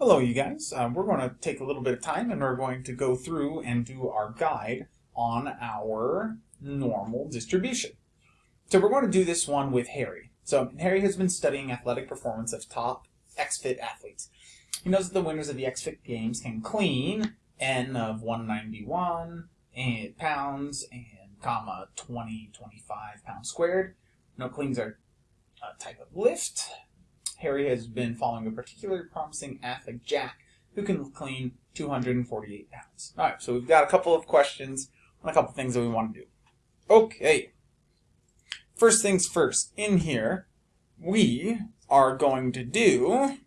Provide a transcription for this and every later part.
Hello you guys, uh, we're going to take a little bit of time and we're going to go through and do our guide on our normal distribution. So we're going to do this one with Harry. So Harry has been studying athletic performance of top XFIT athletes. He knows that the winners of the XFIT games can clean N of 191 and pounds and comma 20, 25 pounds squared. No cleans are a type of lift Harry has been following a particularly promising athlete, Jack, who can clean 248 pounds. All right, so we've got a couple of questions and a couple of things that we want to do. Okay. First things first, in here, we are going to do,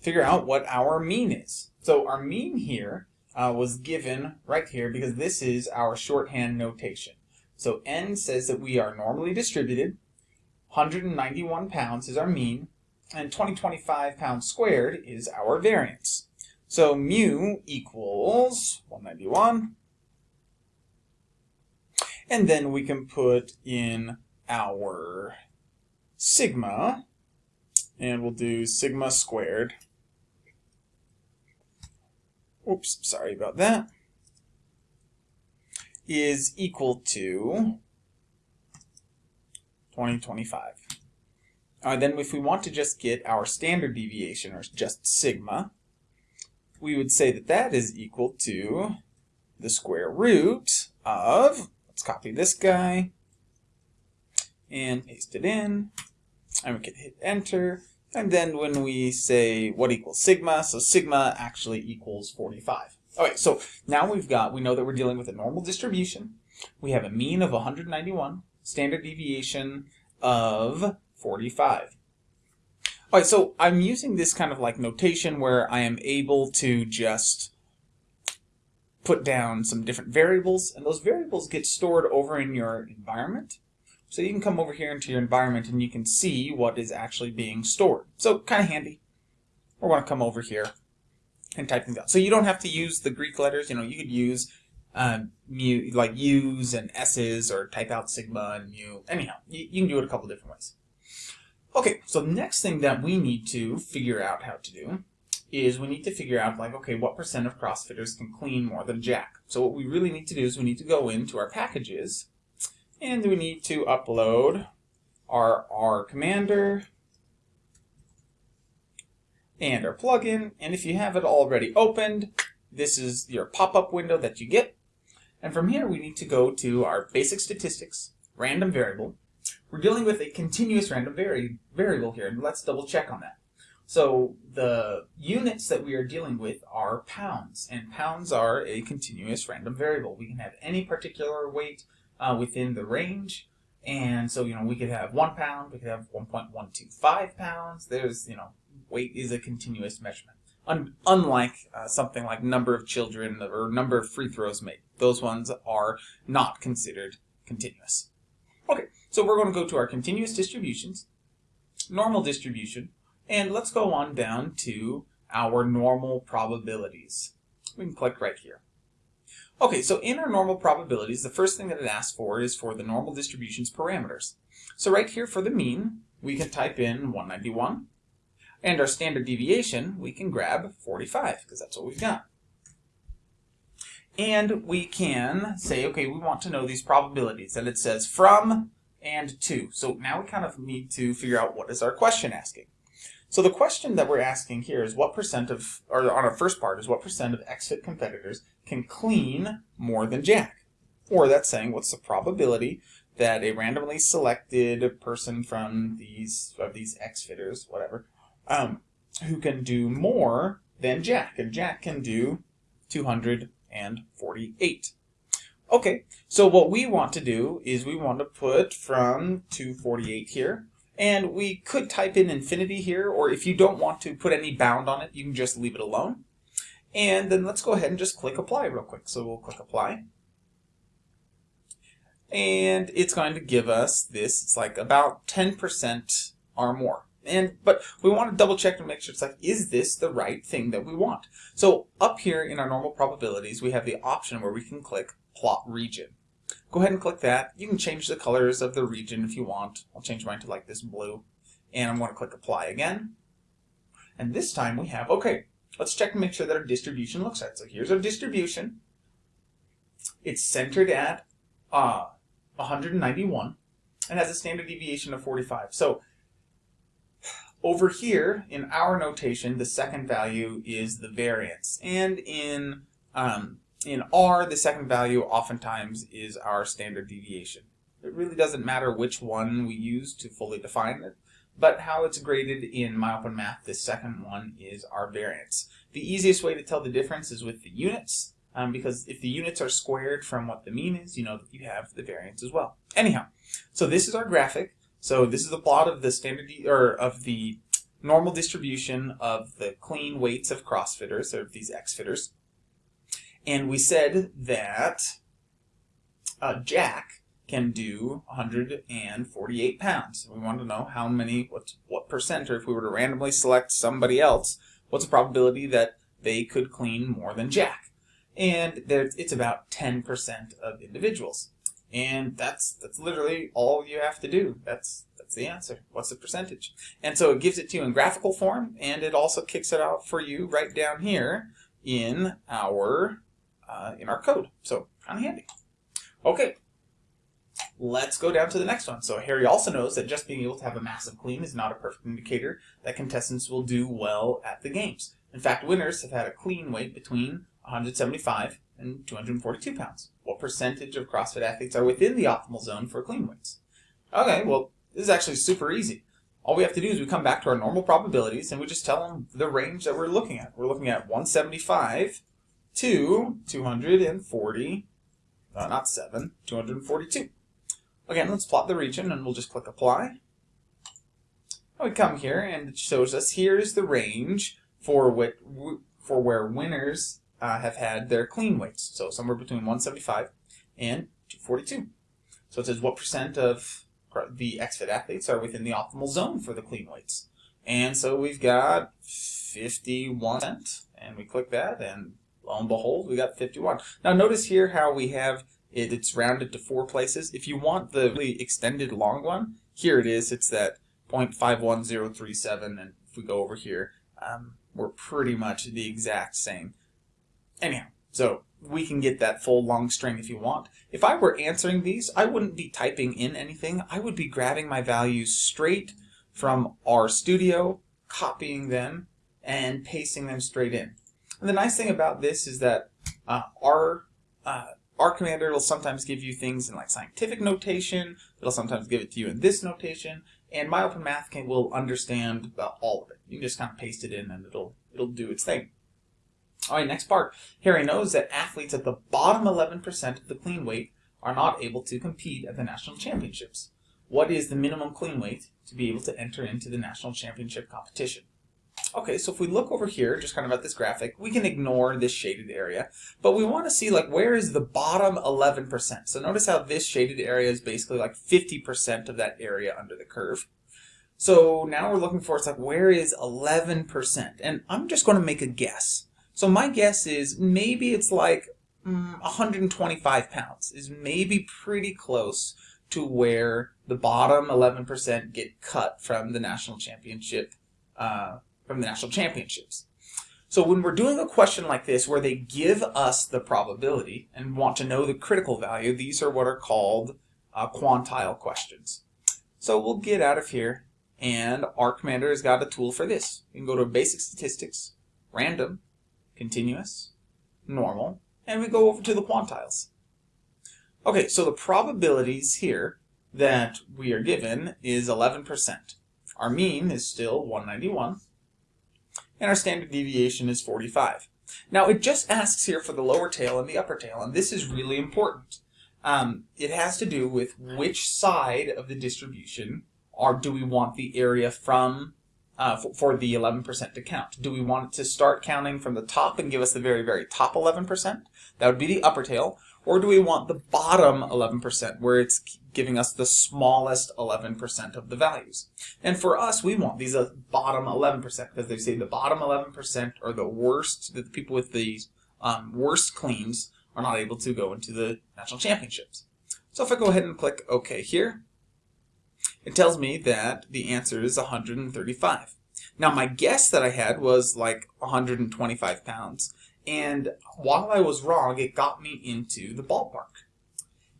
figure out what our mean is. So our mean here uh, was given right here because this is our shorthand notation. So n says that we are normally distributed 191 pounds is our mean, and 2025 pounds squared is our variance. So mu equals 191. And then we can put in our sigma, and we'll do sigma squared. Oops, sorry about that. Is equal to 2025. Uh, then if we want to just get our standard deviation, or just sigma, we would say that that is equal to the square root of, let's copy this guy, and paste it in, and we can hit enter, and then when we say what equals sigma, so sigma actually equals 45. All right, so now we've got, we know that we're dealing with a normal distribution, we have a mean of 191, standard deviation of 45. All right, so I'm using this kind of like notation where I am able to just put down some different variables, and those variables get stored over in your environment. So you can come over here into your environment and you can see what is actually being stored. So kind of handy. We're going to come over here and type things out. So you don't have to use the Greek letters. You know, you could use um, mu, like u's and s's, or type out sigma and mu. Anyhow, you, you can do it a couple different ways. Okay, so the next thing that we need to figure out how to do is we need to figure out like, okay, what percent of CrossFitters can clean more than Jack? So what we really need to do is we need to go into our packages and we need to upload our R commander and our plugin. And if you have it already opened, this is your pop-up window that you get. And from here, we need to go to our basic statistics, random variable. We're dealing with a continuous random vari variable here, and let's double check on that. So the units that we are dealing with are pounds, and pounds are a continuous random variable. We can have any particular weight uh, within the range, and so, you know, we could have one pound, we could have 1.125 pounds. There's, you know, weight is a continuous measurement. Un unlike uh, something like number of children or number of free throws made. Those ones are not considered continuous. Okay, so we're going to go to our continuous distributions, normal distribution, and let's go on down to our normal probabilities. We can click right here. Okay, so in our normal probabilities, the first thing that it asks for is for the normal distributions parameters. So right here for the mean, we can type in 191, and our standard deviation, we can grab 45, because that's what we've got. And we can say, okay, we want to know these probabilities. And it says from and to. So now we kind of need to figure out what is our question asking. So the question that we're asking here is what percent of, or on our first part, is what percent of XFIT competitors can clean more than Jack? Or that's saying what's the probability that a randomly selected person from these, of these XFitters, whatever, um, who can do more than Jack. And Jack can do 248. Okay, so what we want to do is we want to put from 248 here, and we could type in infinity here, or if you don't want to put any bound on it, you can just leave it alone. And then let's go ahead and just click apply real quick. So we'll click apply. And it's going to give us this, it's like about 10% or more. And But we want to double check to make sure it's like, is this the right thing that we want? So up here in our normal probabilities, we have the option where we can click plot region. Go ahead and click that. You can change the colors of the region if you want. I'll change mine to like this blue. And I'm going to click apply again. And this time we have, okay, let's check and make sure that our distribution looks right. So here's our distribution. It's centered at uh, 191 and has a standard deviation of 45. So over here, in our notation, the second value is the variance. And in, um, in R, the second value oftentimes is our standard deviation. It really doesn't matter which one we use to fully define it, but how it's graded in MyOpenMath, the second one is our variance. The easiest way to tell the difference is with the units, um, because if the units are squared from what the mean is, you know that you have the variance as well. Anyhow, so this is our graphic. So this is the plot of the standard or of the normal distribution of the clean weights of CrossFitters, or these X-fitters. And we said that uh, Jack can do 148 pounds. We want to know how many, what, what percent, or if we were to randomly select somebody else, what's the probability that they could clean more than Jack? And there, it's about 10% of individuals. And that's that's literally all you have to do. That's that's the answer. What's the percentage? And so it gives it to you in graphical form, and it also kicks it out for you right down here in our uh, in our code. So kind of handy. Okay, let's go down to the next one. So Harry also knows that just being able to have a massive clean is not a perfect indicator that contestants will do well at the games. In fact, winners have had a clean weight between 175 and 242 pounds. Percentage of CrossFit athletes are within the optimal zone for clean weights? Okay, well, this is actually super easy. All we have to do is we come back to our normal probabilities and we just tell them the range that we're looking at. We're looking at 175 to 240, uh, not 7, 242. Again, let's plot the region and we'll just click apply. We come here and it shows us here's the range for what for where winners uh, have had their clean weights. So somewhere between 175 and 242. So it says what percent of the XFIT athletes are within the optimal zone for the clean weights. And so we've got 51 and we click that and lo and behold we got 51. Now notice here how we have it, it's rounded to four places. If you want the really extended long one, here it is. It's that 0.51037 and if we go over here, um, we're pretty much the exact same. Anyhow, so we can get that full long string if you want. If I were answering these, I wouldn't be typing in anything. I would be grabbing my values straight from RStudio, copying them, and pasting them straight in. And the nice thing about this is that uh, our uh, R Commander will sometimes give you things in like scientific notation. It'll sometimes give it to you in this notation. And my MyOpenMath can will understand all of it. You can just kind of paste it in and it'll it'll do its thing. All right, next part. Harry knows that athletes at the bottom 11% of the clean weight are not able to compete at the national championships. What is the minimum clean weight to be able to enter into the national championship competition? Okay, so if we look over here, just kind of at this graphic, we can ignore this shaded area, but we want to see like where is the bottom 11%. So notice how this shaded area is basically like 50% of that area under the curve. So now we're looking for, it's like, where is 11%? And I'm just going to make a guess. So my guess is maybe it's like mm, 125 pounds is maybe pretty close to where the bottom 11% get cut from the national championship uh, from the national championships. So when we're doing a question like this where they give us the probability and want to know the critical value, these are what are called uh, quantile questions. So we'll get out of here and R Commander has got a tool for this. You can go to basic statistics, random, continuous, normal, and we go over to the quantiles. Okay, so the probabilities here that we are given is 11%. Our mean is still 191 and our standard deviation is 45. Now it just asks here for the lower tail and the upper tail, and this is really important. Um, it has to do with which side of the distribution or do we want the area from uh, for, for, the 11% to count. Do we want it to start counting from the top and give us the very, very top 11%? That would be the upper tail. Or do we want the bottom 11% where it's giving us the smallest 11% of the values? And for us, we want these uh, bottom 11% because they say the bottom 11% are the worst, the people with the um, worst cleans are not able to go into the national championships. So if I go ahead and click OK here, it tells me that the answer is 135. Now, my guess that I had was like 125 pounds. And while I was wrong, it got me into the ballpark.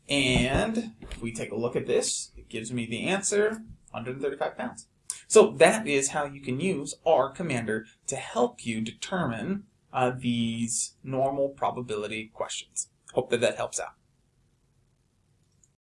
And if we take a look at this, it gives me the answer 135 pounds. So that is how you can use R Commander to help you determine uh, these normal probability questions. Hope that that helps out.